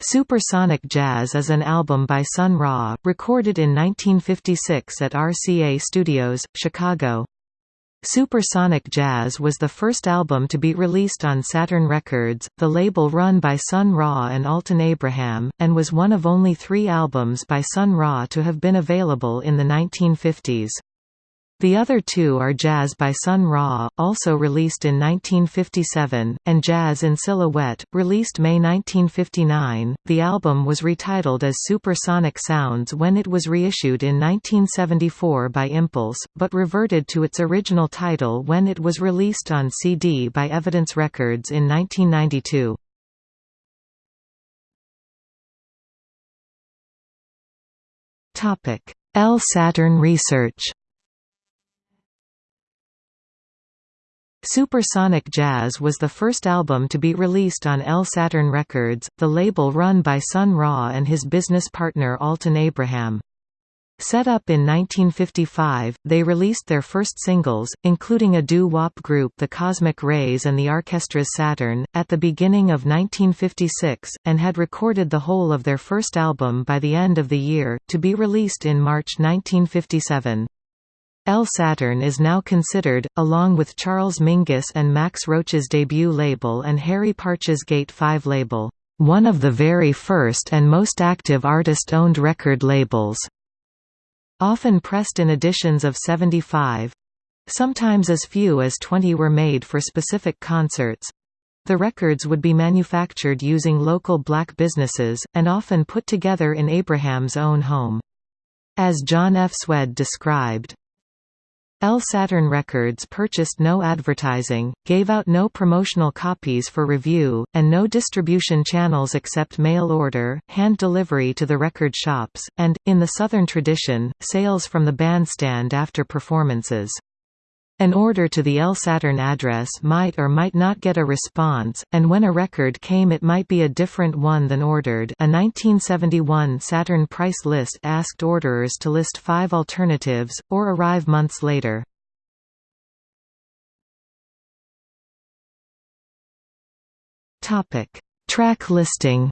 Supersonic Jazz is an album by Sun Ra, recorded in 1956 at RCA Studios, Chicago. Supersonic Jazz was the first album to be released on Saturn Records, the label run by Sun Ra and Alton Abraham, and was one of only three albums by Sun Ra to have been available in the 1950s. The other two are Jazz by Sun Ra, also released in 1957, and Jazz in Silhouette, released May 1959. The album was retitled as Supersonic Sounds when it was reissued in 1974 by Impulse, but reverted to its original title when it was released on CD by Evidence Records in 1992. El Saturn Research Supersonic Jazz was the first album to be released on El Saturn Records, the label run by Sun Ra and his business partner Alton Abraham. Set up in 1955, they released their first singles, including a doo-wop group The Cosmic Rays and the Arkestra's Saturn, at the beginning of 1956, and had recorded the whole of their first album by the end of the year, to be released in March 1957. El Saturn is now considered, along with Charles Mingus and Max Roach's debut label and Harry Partch's Gate 5 label, one of the very first and most active artist-owned record labels. Often pressed in editions of 75, sometimes as few as 20 were made for specific concerts. The records would be manufactured using local black businesses, and often put together in Abraham's own home. As John F. Szwed described, El Saturn Records purchased no advertising, gave out no promotional copies for review, and no distribution channels except mail order, hand delivery to the record shops, and, in the Southern tradition, sales from the bandstand after performances. An order to the El Saturn address might or might not get a response, and when a record came it might be a different one than ordered. A 1971 Saturn price list asked orderers to list five alternatives, or arrive months later. Track listing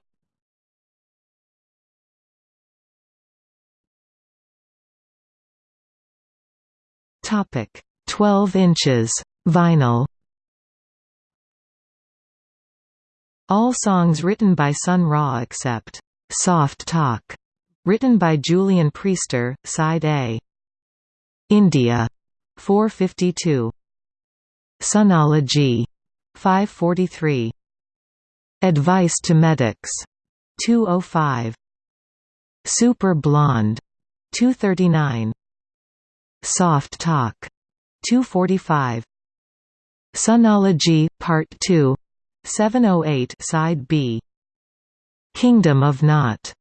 Topic 12 inches vinyl All songs written by Sun Ra except Soft Talk, written by Julian Priester, side A. India 452. Sunology 543. Advice to Medics 205. Super Blonde 239. Soft Talk 245 Sunology, Part 2 708 Side B. Kingdom of Not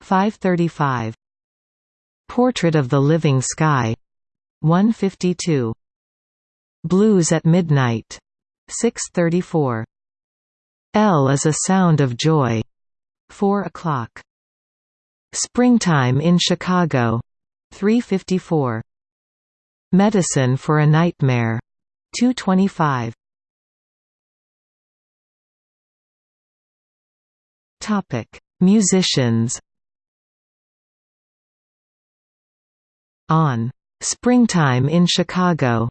535 Portrait of the Living Sky 152 Blues at Midnight 634 El is a Sound of Joy 4 o'clock. Springtime in Chicago 354 Medicine for a Nightmare. 225. Topic: Musicians. On Springtime in Chicago,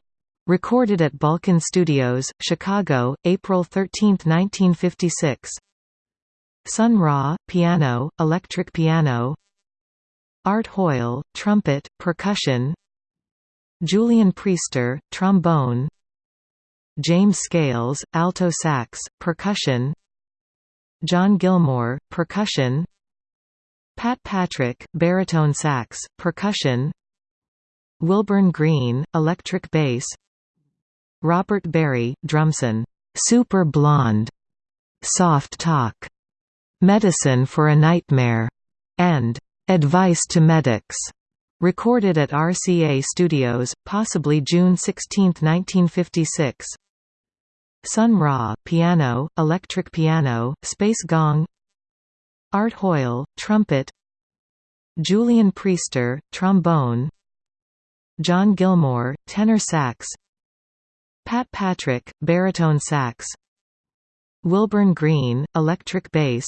recorded at Balkan Studios, Chicago, April 13, 1956. Sun Ra, piano, electric piano. Art Hoyle, trumpet, percussion. Julian Priester, trombone. James Scales, alto sax, percussion. John Gilmore, percussion. Pat Patrick, baritone sax, percussion. Wilburn Green, electric bass. Robert Barry, drumson, "'Super Blonde", "'Soft Talk", "'Medicine for a Nightmare", and "'Advice to Medics". Recorded at RCA Studios, possibly June 16, 1956. Sun Ra, piano, electric piano, space gong. Art Hoyle, trumpet. Julian Priester, trombone. John Gilmore, tenor sax. Pat Patrick, baritone sax. Wilburn Green, electric bass.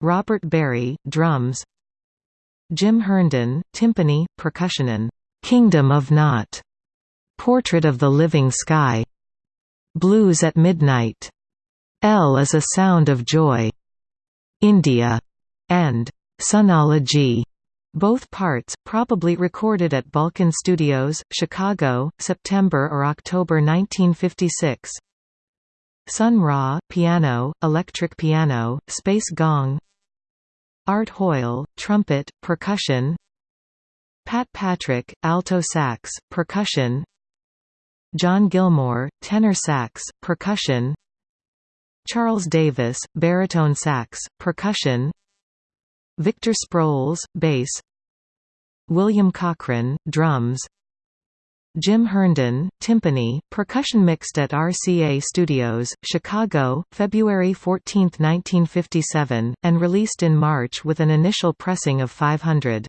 Robert Barry, drums Jim Herndon, timpani, percussion and "'Kingdom of Not, Portrait of the Living Sky, Blues at Midnight, El is a Sound of Joy, India, and Sunology. Both parts, probably recorded at Balkan Studios, Chicago, September or October 1956. Sun Ra, piano, electric piano, space gong Art Hoyle, trumpet, percussion Pat Patrick, alto sax, percussion John Gilmore, tenor sax, percussion Charles Davis, baritone sax, percussion Victor Sproles, bass William Cochran, drums Jim Herndon, timpani, percussion mixed at RCA Studios, Chicago, February 14, 1957, and released in March with an initial pressing of 500.